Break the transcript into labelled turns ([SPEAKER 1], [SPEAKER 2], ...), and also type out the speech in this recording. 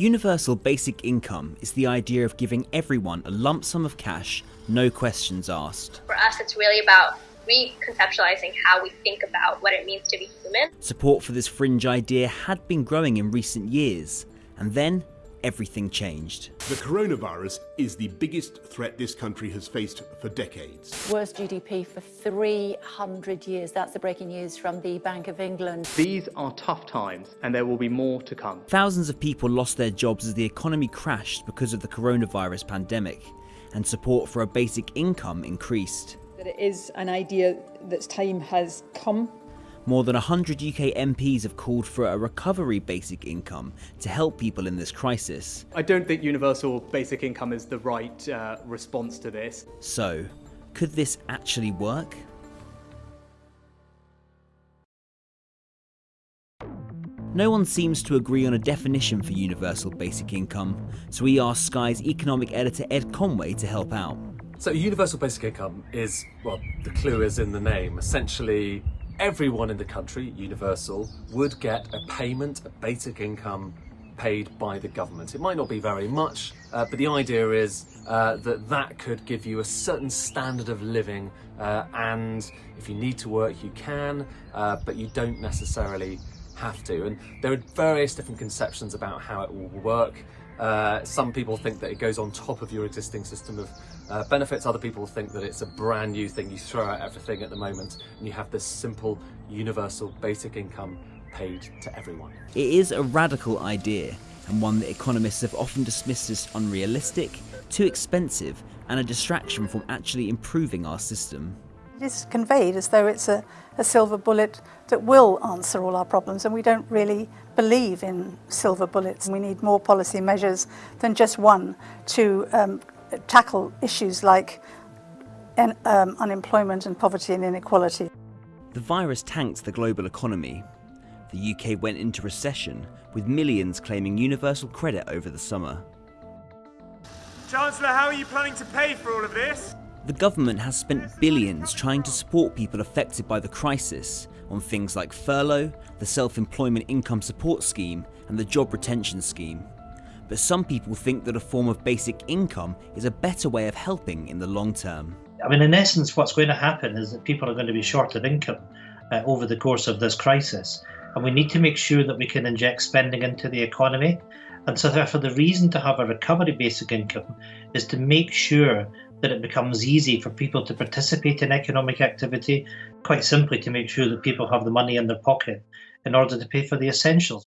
[SPEAKER 1] Universal basic income is the idea of giving everyone a lump sum of cash, no questions asked.
[SPEAKER 2] For us, it's really about reconceptualizing how we think about what it means to be human.
[SPEAKER 1] Support for this fringe idea had been growing in recent years, and then everything changed.
[SPEAKER 3] The coronavirus is the biggest threat this country has faced for decades.
[SPEAKER 4] Worst GDP for 300 years. That's the breaking news from the Bank of England.
[SPEAKER 5] These are tough times and there will be more to come.
[SPEAKER 1] Thousands of people lost their jobs as the economy crashed because of the coronavirus pandemic, and support for a basic income increased.
[SPEAKER 6] That it is an idea that's time has come
[SPEAKER 1] more than 100 UK MPs have called for a recovery basic income to help people in this crisis.
[SPEAKER 5] I don't think universal basic income is the right uh, response to this.
[SPEAKER 1] So, could this actually work? No one seems to agree on a definition for universal basic income, so we asked Sky's economic editor Ed Conway to help out.
[SPEAKER 7] So universal basic income is, well, the clue is in the name, essentially everyone in the country, universal, would get a payment, a basic income paid by the government. It might not be very much, uh, but the idea is uh, that that could give you a certain standard of living uh, and if you need to work you can, uh, but you don't necessarily have to. And there are various different conceptions about how it will work. Uh, some people think that it goes on top of your existing system of uh, benefits. Other people think that it's a brand new thing. You throw out everything at the moment and you have this simple universal basic income paid to everyone.
[SPEAKER 1] It is a radical idea and one that economists have often dismissed as unrealistic, too expensive and a distraction from actually improving our system.
[SPEAKER 8] It is conveyed as though it's a, a, silver bullet that will answer all our problems and we don't really believe in silver bullets. We need more policy measures than just one to um, tackle issues like en um, unemployment and poverty and inequality.
[SPEAKER 1] The virus tanked the global economy. The UK went into recession, with millions claiming universal credit over the summer.
[SPEAKER 9] Chancellor, how are you planning to pay for all of this?
[SPEAKER 1] The government has spent billions trying to support people affected by the crisis on things like furlough, the Self-Employment Income Support Scheme and the Job Retention Scheme. But some people think that a form of basic income is a better way of helping in the long term.
[SPEAKER 10] I mean, in essence, what's going to happen is that people are going to be short of income uh, over the course of this crisis. And we need to make sure that we can inject spending into the economy. And so, therefore, the reason to have a recovery basic income is to make sure that it becomes easy for people to participate in economic activity, quite simply to make sure that people have the money in their pocket in order to pay for the essentials.